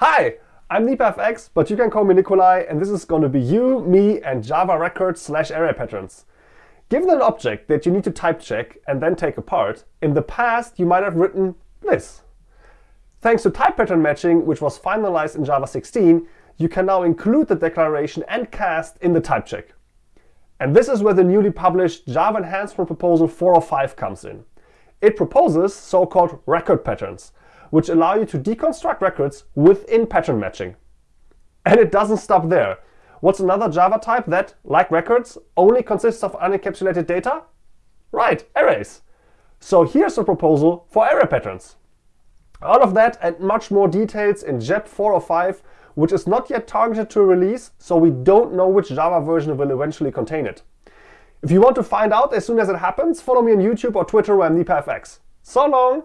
Hi, I'm NipaFX, but you can call me Nicolai, and this is going to be you, me, and Java records slash array patterns. Given an object that you need to type check and then take apart, in the past you might have written this. Thanks to type pattern matching, which was finalized in Java 16, you can now include the declaration and cast in the type check. And this is where the newly published Java Enhancement Proposal 405 comes in. It proposes so-called record patterns, which allow you to deconstruct records within pattern matching. And it doesn't stop there. What's another Java type that, like records, only consists of unencapsulated data? Right, arrays. So here's a proposal for array patterns. All of that and much more details in JEP 405, which is not yet targeted to release, so we don't know which Java version will eventually contain it. If you want to find out as soon as it happens, follow me on YouTube or Twitter where I'm NipaFX. So long!